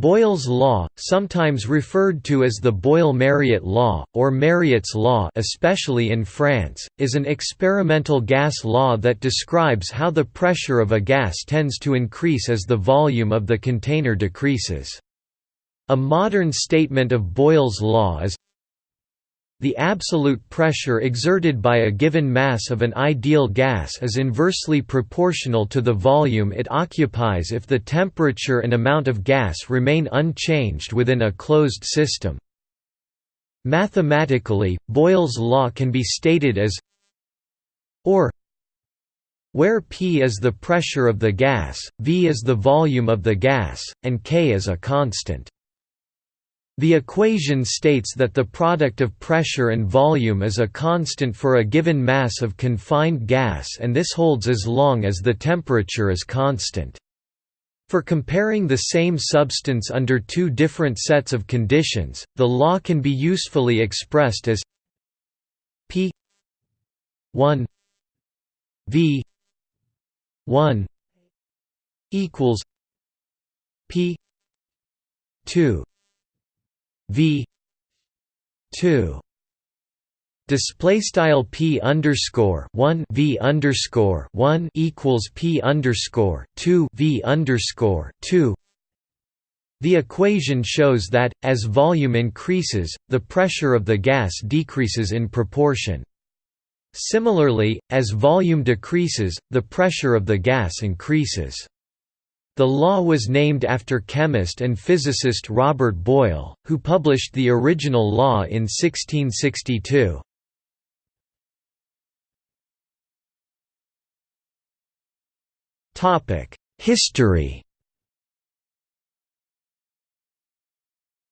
Boyle's law, sometimes referred to as the Boyle-Mariotte law, or Mariotte's law especially in France, is an experimental gas law that describes how the pressure of a gas tends to increase as the volume of the container decreases. A modern statement of Boyle's law is the absolute pressure exerted by a given mass of an ideal gas is inversely proportional to the volume it occupies if the temperature and amount of gas remain unchanged within a closed system. Mathematically, Boyle's law can be stated as or where P is the pressure of the gas, V is the volume of the gas, and K is a constant. The equation states that the product of pressure and volume is a constant for a given mass of confined gas and this holds as long as the temperature is constant. For comparing the same substance under two different sets of conditions, the law can be usefully expressed as P 1 V 1 equals P 2 v 2 display style p underscore 1 v underscore 1 equals p underscore 2 v underscore 2 the equation shows that, as volume increases, the pressure of the gas decreases in proportion. Similarly, as volume decreases, the pressure of the gas increases. The law was named after chemist and physicist Robert Boyle, who published the original law in 1662. History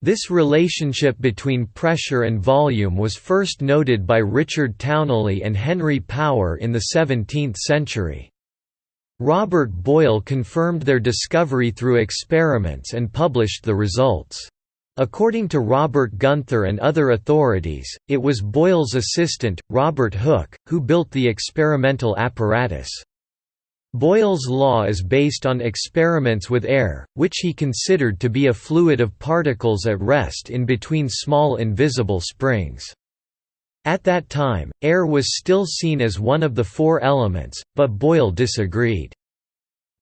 This relationship between pressure and volume was first noted by Richard Towneley and Henry Power in the 17th century. Robert Boyle confirmed their discovery through experiments and published the results. According to Robert Gunther and other authorities, it was Boyle's assistant, Robert Hooke, who built the experimental apparatus. Boyle's law is based on experiments with air, which he considered to be a fluid of particles at rest in between small invisible springs. At that time, air was still seen as one of the four elements, but Boyle disagreed.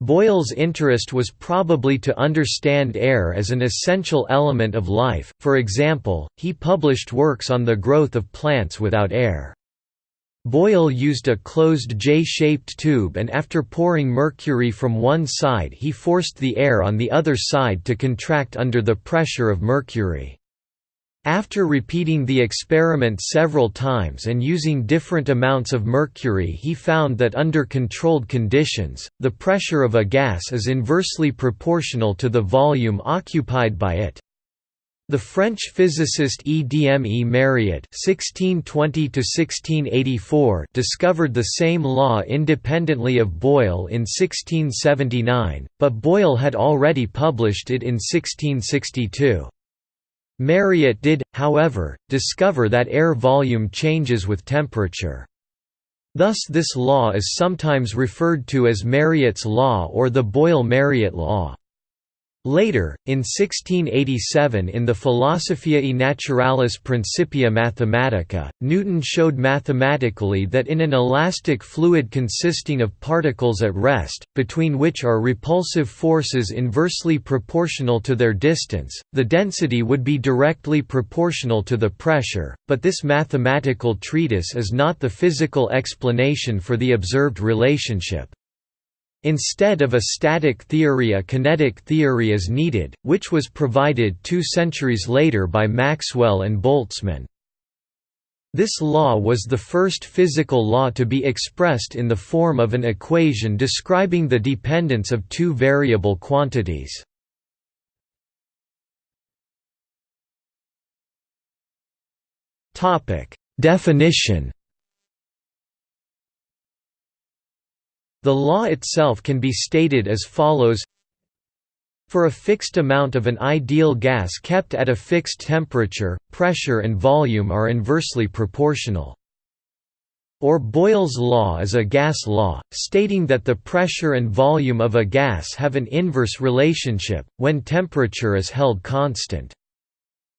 Boyle's interest was probably to understand air as an essential element of life, for example, he published works on the growth of plants without air. Boyle used a closed J-shaped tube and after pouring mercury from one side he forced the air on the other side to contract under the pressure of mercury. After repeating the experiment several times and using different amounts of mercury he found that under controlled conditions, the pressure of a gas is inversely proportional to the volume occupied by it. The French physicist Edme Mariotte (1620–1684) discovered the same law independently of Boyle in 1679, but Boyle had already published it in 1662. Mariotte did, however, discover that air volume changes with temperature. Thus this law is sometimes referred to as Mariotte's law or the Boyle-Mariotte law. Later, in 1687 in the Philosophiae Naturalis Principia Mathematica, Newton showed mathematically that in an elastic fluid consisting of particles at rest, between which are repulsive forces inversely proportional to their distance, the density would be directly proportional to the pressure, but this mathematical treatise is not the physical explanation for the observed relationship. Instead of a static theory a kinetic theory is needed, which was provided two centuries later by Maxwell and Boltzmann. This law was the first physical law to be expressed in the form of an equation describing the dependence of two variable quantities. Definition The law itself can be stated as follows For a fixed amount of an ideal gas kept at a fixed temperature, pressure and volume are inversely proportional. or Boyle's law is a gas law, stating that the pressure and volume of a gas have an inverse relationship, when temperature is held constant.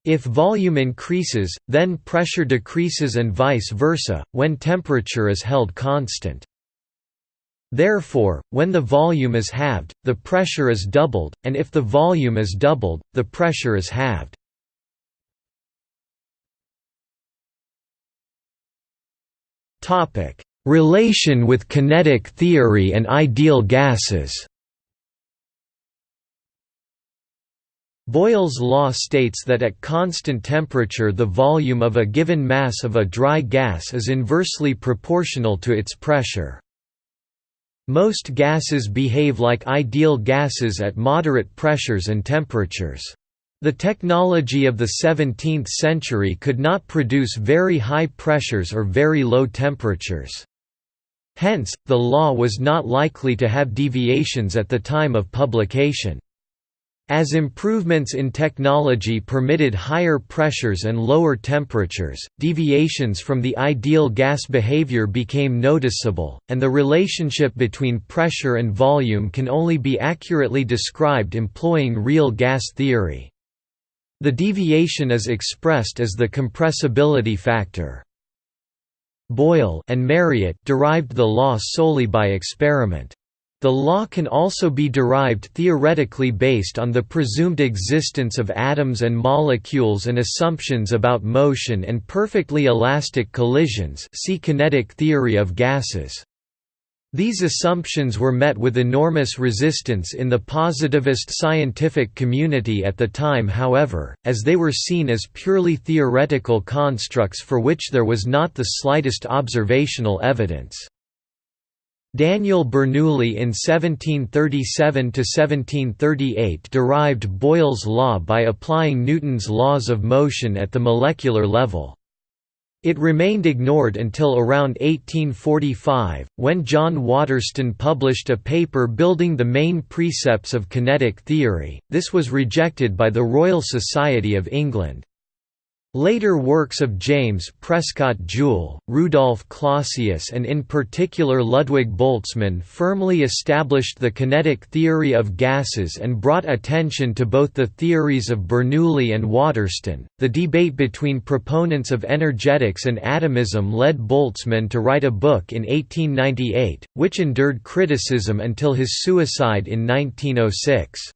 If volume increases, then pressure decreases and vice versa, when temperature is held constant. Therefore, when the volume is halved, the pressure is doubled, and if the volume is doubled, the pressure is halved. Relation with kinetic theory and ideal gases Boyle's law states that at constant temperature the volume of a given mass of a dry gas is inversely proportional to its pressure. Most gases behave like ideal gases at moderate pressures and temperatures. The technology of the 17th century could not produce very high pressures or very low temperatures. Hence, the law was not likely to have deviations at the time of publication. As improvements in technology permitted higher pressures and lower temperatures, deviations from the ideal gas behavior became noticeable, and the relationship between pressure and volume can only be accurately described employing real gas theory. The deviation is expressed as the compressibility factor. Boyle and Mariotte derived the law solely by experiment. The law can also be derived theoretically based on the presumed existence of atoms and molecules and assumptions about motion and perfectly elastic collisions see kinetic theory of gases. These assumptions were met with enormous resistance in the positivist scientific community at the time however, as they were seen as purely theoretical constructs for which there was not the slightest observational evidence. Daniel Bernoulli in 1737–1738 derived Boyle's law by applying Newton's laws of motion at the molecular level. It remained ignored until around 1845, when John Waterston published a paper building the main precepts of kinetic theory, this was rejected by the Royal Society of England. Later works of James Prescott Joule, Rudolf Clausius and in particular Ludwig Boltzmann firmly established the kinetic theory of gases and brought attention to both the theories of Bernoulli and Waterston. The debate between proponents of energetics and atomism led Boltzmann to write a book in 1898, which endured criticism until his suicide in 1906.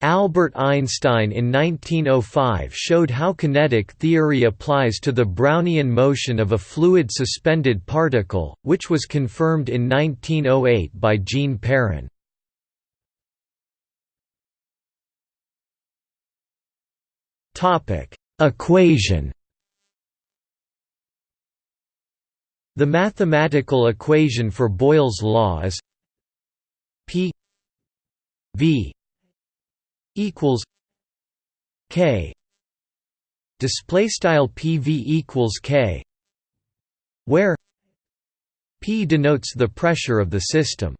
Albert Einstein in 1905 showed how kinetic theory applies to the Brownian motion of a fluid suspended particle, which was confirmed in 1908 by Jean Perrin. Equation The mathematical equation for Boyle's law is P v equals K. Display style PV equals K where P denotes the pressure of the system.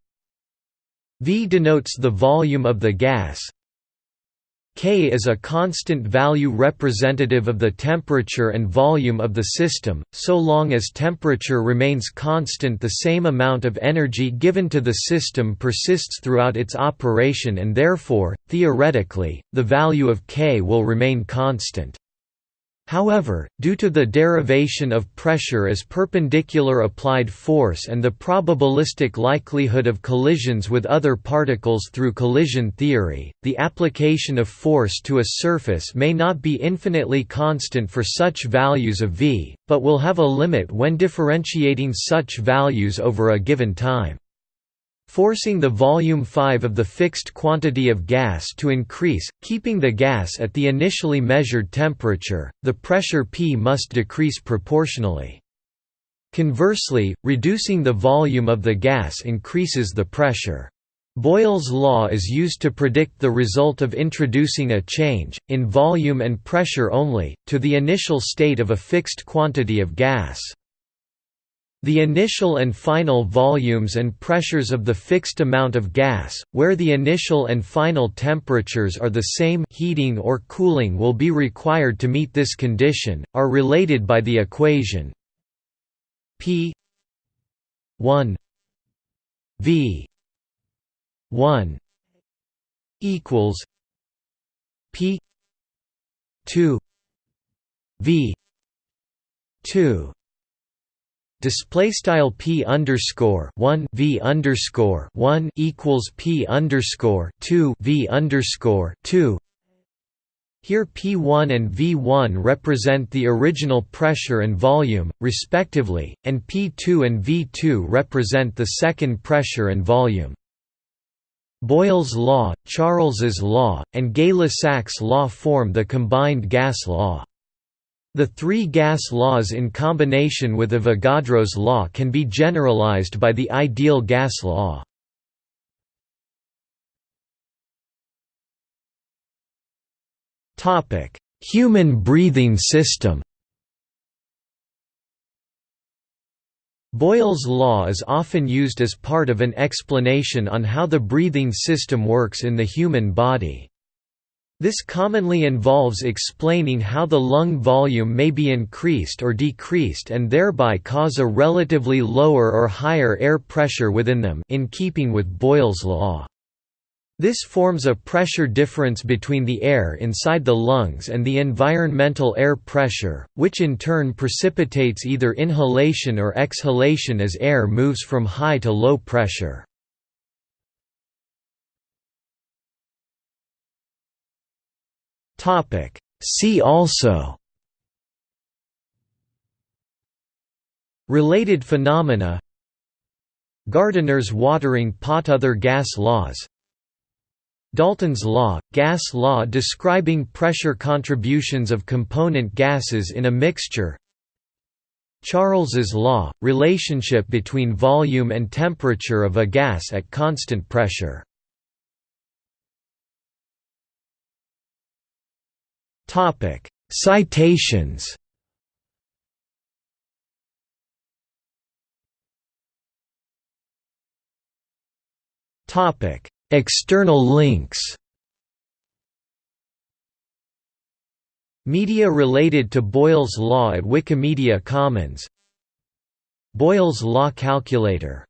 V denotes the volume of the gas K is a constant value representative of the temperature and volume of the system, so long as temperature remains constant the same amount of energy given to the system persists throughout its operation and therefore, theoretically, the value of K will remain constant. However, due to the derivation of pressure as perpendicular applied force and the probabilistic likelihood of collisions with other particles through collision theory, the application of force to a surface may not be infinitely constant for such values of v, but will have a limit when differentiating such values over a given time. Forcing the volume 5 of the fixed quantity of gas to increase, keeping the gas at the initially measured temperature, the pressure P must decrease proportionally. Conversely, reducing the volume of the gas increases the pressure. Boyle's law is used to predict the result of introducing a change, in volume and pressure only, to the initial state of a fixed quantity of gas. The initial and final volumes and pressures of the fixed amount of gas, where the initial and final temperatures are the same heating or cooling will be required to meet this condition, are related by the equation P 1 v 1 equals p 2 v 2 Display style p underscore one v underscore one equals p underscore two v underscore two. Here P1 and V1 represent the original pressure and volume, respectively, and P2 and V2 represent the second pressure and volume. Boyle's law, Charles's law, and Gay-Lussac's law form the combined gas law. The three gas laws in combination with Avogadro's law can be generalized by the ideal gas law. Human breathing system Boyle's law is often used as part of an explanation on how the breathing system works in the human body. This commonly involves explaining how the lung volume may be increased or decreased and thereby cause a relatively lower or higher air pressure within them in keeping with Boyle's law. This forms a pressure difference between the air inside the lungs and the environmental air pressure, which in turn precipitates either inhalation or exhalation as air moves from high to low pressure. Topic. See also. Related phenomena. Gardener's watering pot. Other gas laws. Dalton's law, gas law describing pressure contributions of component gases in a mixture. Charles's law, relationship between volume and temperature of a gas at constant pressure Topic: Citations. Topic: External links. Media related to Boyle's law at Wikimedia Commons Boyle's law calculator